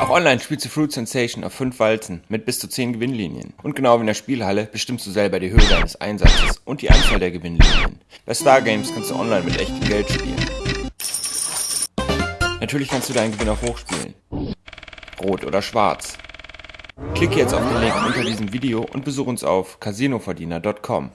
Auch Online spielst du Fruit Sensation auf 5 Walzen mit bis zu 10 Gewinnlinien. Und genau wie in der Spielhalle bestimmst du selber die Höhe deines Einsatzes und die Anzahl der Gewinnlinien. Bei Stargames kannst du online mit echtem Geld spielen. Natürlich kannst du deinen Gewinn auch hochspielen. Rot oder schwarz. Klicke jetzt auf den Link unter diesem Video und besuche uns auf casinoverdiener.com.